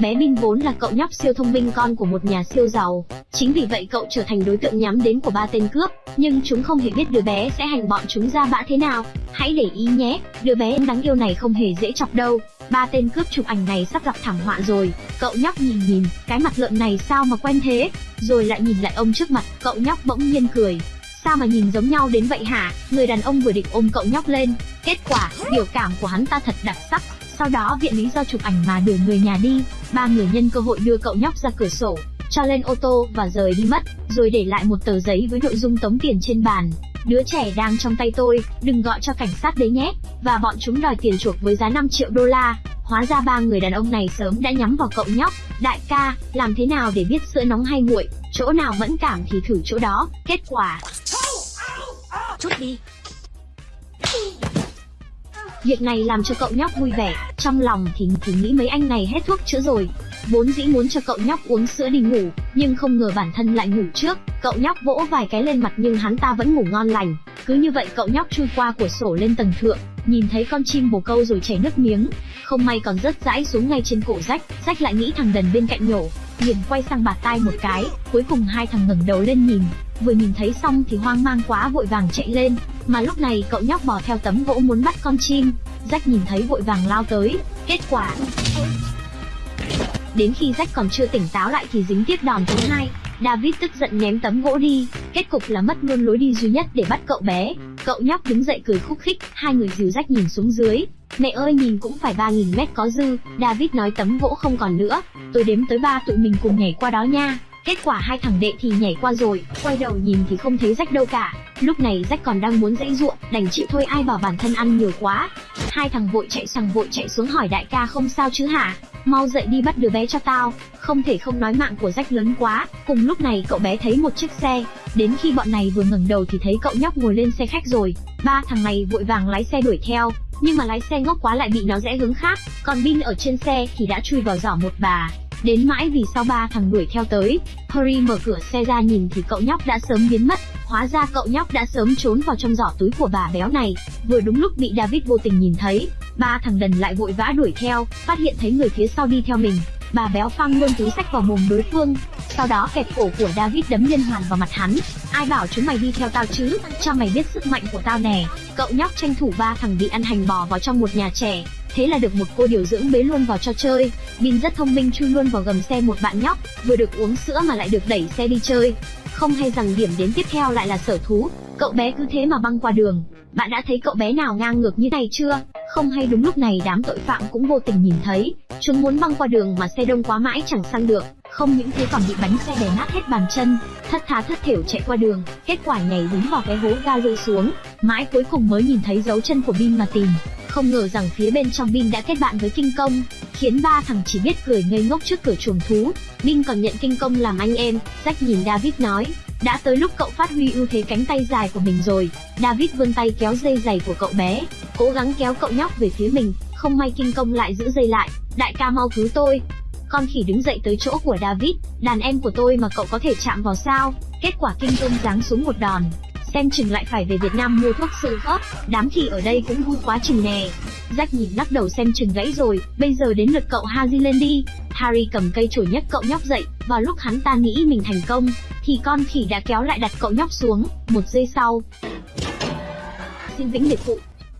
Bé Bin vốn là cậu nhóc siêu thông minh con của một nhà siêu giàu, chính vì vậy cậu trở thành đối tượng nhắm đến của ba tên cướp, nhưng chúng không hề biết đứa bé sẽ hành bọn chúng ra bã thế nào. Hãy để ý nhé, đứa bé đáng yêu này không hề dễ chọc đâu. Ba tên cướp chụp ảnh này sắp gặp thảm họa rồi. Cậu nhóc nhìn nhìn, cái mặt lợn này sao mà quen thế? Rồi lại nhìn lại ông trước mặt, cậu nhóc bỗng nhiên cười. Sao mà nhìn giống nhau đến vậy hả? Người đàn ông vừa định ôm cậu nhóc lên. Kết quả, biểu cảm của hắn ta thật đặc sắc. Sau đó viện lý do chụp ảnh mà đuổi người nhà đi. Ba người nhân cơ hội đưa cậu nhóc ra cửa sổ, cho lên ô tô và rời đi mất, rồi để lại một tờ giấy với nội dung tống tiền trên bàn. Đứa trẻ đang trong tay tôi, đừng gọi cho cảnh sát đấy nhé. Và bọn chúng đòi tiền chuộc với giá 5 triệu đô la. Hóa ra ba người đàn ông này sớm đã nhắm vào cậu nhóc. Đại ca, làm thế nào để biết sữa nóng hay nguội, chỗ nào mẫn cảm thì thử chỗ đó. Kết quả. Chút đi. Việc này làm cho cậu nhóc vui vẻ, trong lòng thì thì nghĩ mấy anh này hết thuốc chữa rồi. Vốn dĩ muốn cho cậu nhóc uống sữa đi ngủ, nhưng không ngờ bản thân lại ngủ trước. Cậu nhóc vỗ vài cái lên mặt nhưng hắn ta vẫn ngủ ngon lành. Cứ như vậy cậu nhóc chui qua cửa sổ lên tầng thượng, nhìn thấy con chim bồ câu rồi chảy nước miếng. Không may còn rớt rãi xuống ngay trên cổ rách, rách lại nghĩ thằng đần bên cạnh nhổ, liền quay sang bạt tai một cái, cuối cùng hai thằng ngẩng đầu lên nhìn, vừa nhìn thấy xong thì hoang mang quá vội vàng chạy lên, mà lúc này cậu nhóc bò theo tấm gỗ muốn bắt con chim, rách nhìn thấy vội vàng lao tới, kết quả. Đến khi rách còn chưa tỉnh táo lại thì dính tiếp đòn thứ hai. David tức giận ném tấm gỗ đi. Kết cục là mất luôn lối đi duy nhất để bắt cậu bé. Cậu nhóc đứng dậy cười khúc khích. Hai người dìu rách nhìn xuống dưới. Mẹ ơi nhìn cũng phải ba nghìn mét có dư. David nói tấm gỗ không còn nữa. Tôi đếm tới ba tụi mình cùng nhảy qua đó nha. Kết quả hai thằng đệ thì nhảy qua rồi, quay đầu nhìn thì không thấy rách đâu cả. Lúc này rách còn đang muốn dãy ruộng, đành chịu thôi ai bảo bản thân ăn nhiều quá. Hai thằng vội chạy sang vội chạy xuống hỏi đại ca không sao chứ hả? Mau dậy đi bắt đứa bé cho tao. Không thể không nói mạng của rách lớn quá. Cùng lúc này cậu bé thấy một chiếc xe. Đến khi bọn này vừa ngẩng đầu thì thấy cậu nhóc ngồi lên xe khách rồi. Ba thằng này vội vàng lái xe đuổi theo. Nhưng mà lái xe ngốc quá lại bị nó rẽ hướng khác. Còn Bin ở trên xe thì đã chui vào giỏ một bà. Đến mãi vì sau ba thằng đuổi theo tới, Harry mở cửa xe ra nhìn thì cậu nhóc đã sớm biến mất. Hóa ra cậu nhóc đã sớm trốn vào trong giỏ túi của bà béo này. Vừa đúng lúc bị David vô tình nhìn thấy, ba thằng đần lại vội vã đuổi theo, phát hiện thấy người phía sau đi theo mình. Bà béo phăng luôn túi sách vào mồm đối phương, sau đó kẹp cổ của David đấm liên hoàn vào mặt hắn. Ai bảo chúng mày đi theo tao chứ, cho mày biết sức mạnh của tao nè. Cậu nhóc tranh thủ ba thằng bị ăn hành bò vào trong một nhà trẻ, thế là được một cô điều dưỡng bế luôn vào cho chơi. Bin rất thông minh chui luôn vào gầm xe một bạn nhóc, vừa được uống sữa mà lại được đẩy xe đi chơi. Không hay rằng điểm đến tiếp theo lại là sở thú, cậu bé cứ thế mà băng qua đường. Bạn đã thấy cậu bé nào ngang ngược như này chưa? Không hay đúng lúc này đám tội phạm cũng vô tình nhìn thấy, chúng muốn băng qua đường mà xe đông quá mãi chẳng sang được, không những thế còn bị bánh xe đè nát hết bàn chân, thất thá thất thểu chạy qua đường, kết quả nhảy đúng vào cái hố ga rơi xuống, mãi cuối cùng mới nhìn thấy dấu chân của Bin mà tìm. Không ngờ rằng phía bên trong Bin đã kết bạn với Kinh Công, khiến ba thằng chỉ biết cười ngây ngốc trước cửa chuồng thú. Bin còn nhận Kinh Công làm anh em, Jack nhìn David nói, đã tới lúc cậu phát huy ưu thế cánh tay dài của mình rồi. David vươn tay kéo dây giày của cậu bé, cố gắng kéo cậu nhóc về phía mình, không may Kinh Công lại giữ dây lại, đại ca mau cứu tôi. Con khỉ đứng dậy tới chỗ của David, đàn em của tôi mà cậu có thể chạm vào sao? Kết quả Kinh Công giáng xuống một đòn, xem chừng lại phải về Việt Nam mua thuốc sự khớp, đám khỉ ở đây cũng vui quá chừng nè. Jack nhìn lắc đầu xem chừng gãy rồi, bây giờ đến lượt cậu Harry lên đi. Harry cầm cây chổi nhấc cậu nhóc dậy, vào lúc hắn ta nghĩ mình thành công, thì con khỉ đã kéo lại đặt cậu nhóc xuống, một giây sau. Xin vĩnh biệt phụ,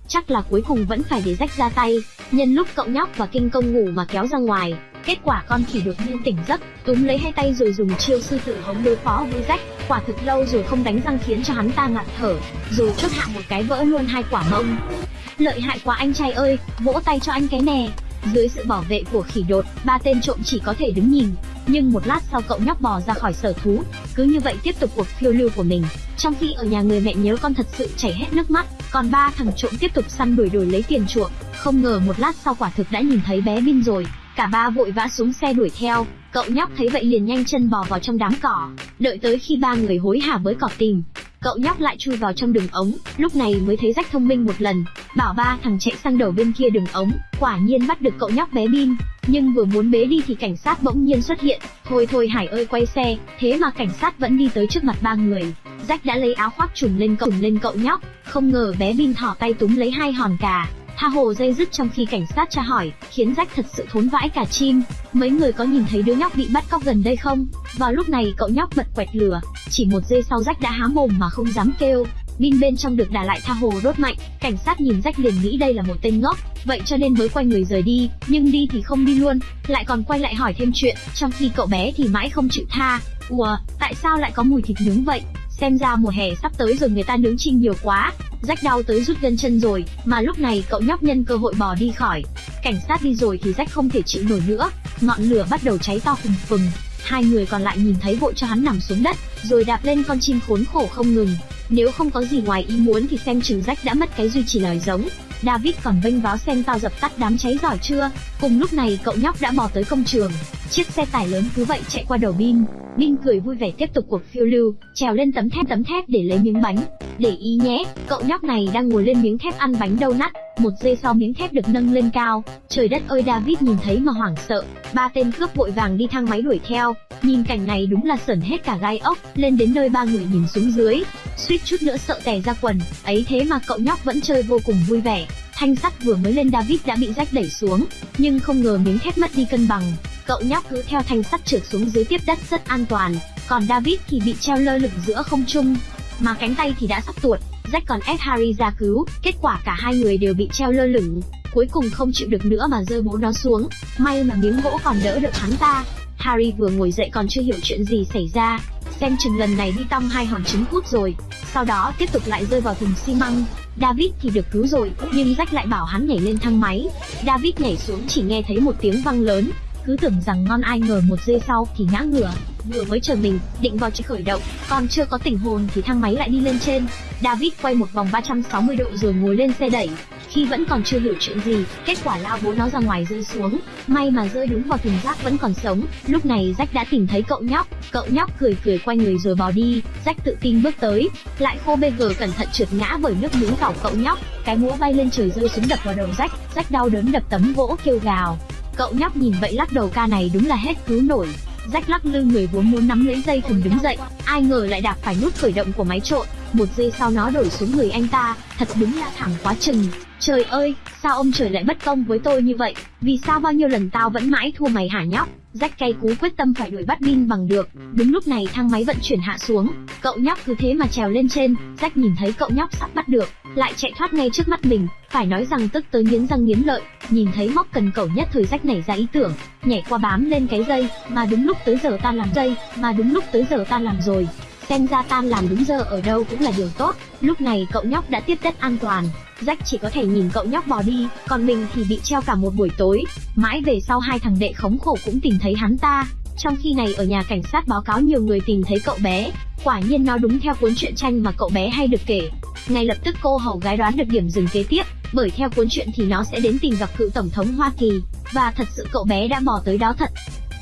chắc là cuối cùng vẫn phải để rách ra tay, nhân lúc cậu nhóc và kinh công ngủ mà kéo ra ngoài. Kết quả con khỉ đột nhiên tỉnh giấc, túm lấy hai tay rồi dùng chiêu sư tử hống đối phó với rách, quả thực lâu rồi không đánh răng khiến cho hắn ta ngạt thở, rồi chốt hạ một cái vỡ luôn hai quả mông. Lợi hại quá anh trai ơi, vỗ tay cho anh cái nè. Dưới sự bảo vệ của khỉ đột, ba tên trộm chỉ có thể đứng nhìn. Nhưng một lát sau cậu nhóc bò ra khỏi sở thú, cứ như vậy tiếp tục cuộc phiêu lưu của mình. Trong khi ở nhà người mẹ nhớ con thật sự chảy hết nước mắt, còn ba thằng trộm tiếp tục săn đuổi đuổi lấy tiền chuộc. Không ngờ một lát sau quả thực đã nhìn thấy bé Bin rồi, cả ba vội vã xuống xe đuổi theo. Cậu nhóc thấy vậy liền nhanh chân bò vào trong đám cỏ, đợi tới khi ba người hối hả với cỏ tìm, cậu nhóc lại chui vào trong đường ống, lúc này mới thấy rách thông minh một lần, bảo ba thằng chạy sang đầu bên kia đường ống, quả nhiên bắt được cậu nhóc bé Bin, nhưng vừa muốn bế đi thì cảnh sát bỗng nhiên xuất hiện, thôi thôi Hải ơi quay xe, thế mà cảnh sát vẫn đi tới trước mặt ba người, Rách đã lấy áo khoác trùm lên cậu trùm lên cậu nhóc, không ngờ bé Bin thỏ tay túm lấy hai hòn cà, tha hồ dây dứt trong khi cảnh sát tra hỏi, khiến Jack thật sự thốn vãi cả chim. Mấy người có nhìn thấy đứa nhóc bị bắt cóc gần đây không? Vào lúc này cậu nhóc bật quẹt lửa, chỉ một giây sau Jack đã há mồm mà không dám kêu. Pin bên trong được đà lại tha hồ đốt mạnh, cảnh sát nhìn Jack liền nghĩ đây là một tên ngốc, vậy cho nên mới quay người rời đi, nhưng đi thì không đi luôn, lại còn quay lại hỏi thêm chuyện, trong khi cậu bé thì mãi không chịu tha. Ủa, tại sao lại có mùi thịt nướng vậy? Xem ra mùa hè sắp tới rồi người ta nướng chim nhiều quá, rách đau tới rút gân chân rồi, mà lúc này cậu nhóc nhân cơ hội bò đi khỏi. Cảnh sát đi rồi thì rách không thể chịu nổi nữa, ngọn lửa bắt đầu cháy to phừng phừng. Hai người còn lại nhìn thấy vội cho hắn nằm xuống đất, rồi đạp lên con chim khốn khổ không ngừng. Nếu không có gì ngoài ý muốn thì xem chừng rách đã mất cái duy trì lời giống. David còn vênh váo xem tao dập tắt đám cháy giỏi chưa. Cùng lúc này cậu nhóc đã bò tới công trường. Chiếc xe tải lớn cứ vậy chạy qua đầu Bin. Bin cười vui vẻ tiếp tục cuộc phiêu lưu, trèo lên tấm thép tấm thép để lấy miếng bánh. Để ý nhé, cậu nhóc này đang ngồi lên miếng thép ăn bánh đâu nắt. Một giây sau miếng thép được nâng lên cao. Trời đất ơi David nhìn thấy mà hoảng sợ. Ba tên cướp vội vàng đi thang máy đuổi theo. Nhìn cảnh này đúng là sởn hết cả gai ốc. Lên đến nơi ba người nhìn xuống dưới, suýt chút nữa sợ tè ra quần. Ấy thế mà cậu nhóc vẫn chơi vô cùng vui vẻ. Thanh sắt vừa mới lên David đã bị rách đẩy xuống, nhưng không ngờ miếng thép mất đi cân bằng. Cậu nhóc cứ theo thanh sắt trượt xuống dưới tiếp đất rất an toàn, còn David thì bị treo lơ lửng giữa không trung, mà cánh tay thì đã sắp tuột. Jack còn ép Harry ra cứu, kết quả cả hai người đều bị treo lơ lửng, cuối cùng không chịu được nữa mà rơi bố nó xuống. May mà miếng gỗ còn đỡ được hắn ta. Harry vừa ngồi dậy còn chưa hiểu chuyện gì xảy ra, xem chừng lần này đi tăm hai hòn trứng cút rồi. Sau đó tiếp tục lại rơi vào thùng xi măng. David thì được cứu rồi, nhưng Jack lại bảo hắn nhảy lên thang máy. David nhảy xuống chỉ nghe thấy một tiếng vang lớn, cứ tưởng rằng ngon ai ngờ một giây sau thì ngã ngửa. Vừa mới chờ mình, định vào chỉ khởi động, còn chưa có tình hồn thì thang máy lại đi lên trên. David quay một vòng 360 độ rồi ngồi lên xe đẩy. Khi vẫn còn chưa hiểu chuyện gì, kết quả lao bố nó ra ngoài rơi xuống. May mà rơi đúng vào thùng rác vẫn còn sống. Lúc này rách đã tìm thấy cậu nhóc. Cậu nhóc cười cười quay người rồi bỏ đi. rách tự tin bước tới, lại khô bê gờ cẩn thận trượt ngã bởi nước miếng cọc cậu nhóc. Cái mũ bay lên trời rơi xuống đập vào đầu rách rách đau đớn đập tấm gỗ kêu gào. Cậu nhóc nhìn vậy lắc đầu ca này đúng là hết cứu nổi. rách lắc lư người vốn muốn nắm lấy dây thừng đứng dậy, ai ngờ lại đạp phải nút khởi động của máy trộn. Một giây sau nó đổi xuống người anh ta, thật đúng là thẳng quá chừng. Trời ơi, sao ông trời lại bất công với tôi như vậy? Vì sao bao nhiêu lần tao vẫn mãi thua mày hả nhóc? rách cay cú quyết tâm phải đuổi bắt Bin bằng được. Đúng lúc này thang máy vận chuyển hạ xuống, cậu nhóc cứ thế mà trèo lên trên. rách nhìn thấy cậu nhóc sắp bắt được, lại chạy thoát ngay trước mắt mình. Phải nói rằng tức tới nghiến răng nghiến lợi, nhìn thấy móc cần cẩu nhất thời rách nảy ra ý tưởng, nhảy qua bám lên cái dây, mà đúng lúc tới giờ ta làm dây, mà đúng lúc tới giờ ta làm rồi. Xem ra tan làm đúng giờ ở đâu cũng là điều tốt. Lúc này cậu nhóc đã tiếp đất an toàn, Jack chỉ có thể nhìn cậu nhóc bò đi, còn mình thì bị treo cả một buổi tối. Mãi về sau hai thằng đệ khống khổ cũng tìm thấy hắn ta. Trong khi này ở nhà cảnh sát báo cáo nhiều người tìm thấy cậu bé. Quả nhiên nó đúng theo cuốn truyện tranh mà cậu bé hay được kể. Ngay lập tức cô hầu gái đoán được điểm dừng kế tiếp, bởi theo cuốn truyện thì nó sẽ đến tìm gặp cựu tổng thống Hoa Kỳ. Và thật sự cậu bé đã bỏ tới đó thật.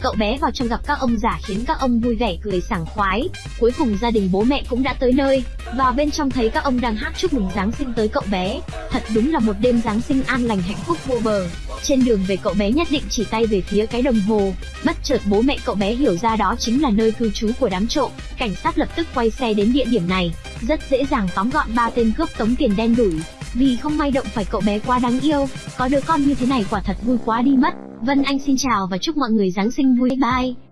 Cậu bé vào trong gặp các ông già khiến các ông vui vẻ cười sảng khoái. Cuối cùng gia đình bố mẹ cũng đã tới nơi. Vào bên trong thấy các ông đang hát chúc mừng Giáng sinh tới cậu bé. Thật đúng là một đêm Giáng sinh an lành hạnh phúc vô bờ. Trên đường về cậu bé nhất định chỉ tay về phía cái đồng hồ. Bất chợt bố mẹ cậu bé hiểu ra đó chính là nơi cư trú của đám trộm. Cảnh sát lập tức quay xe đến địa điểm này. Rất dễ dàng tóm gọn ba tên cướp tống tiền đen đủi. Vì không may động phải cậu bé quá đáng yêu, có đứa con như thế này quả thật vui quá đi mất. Vân Anh xin chào và chúc mọi người Giáng sinh vui bye.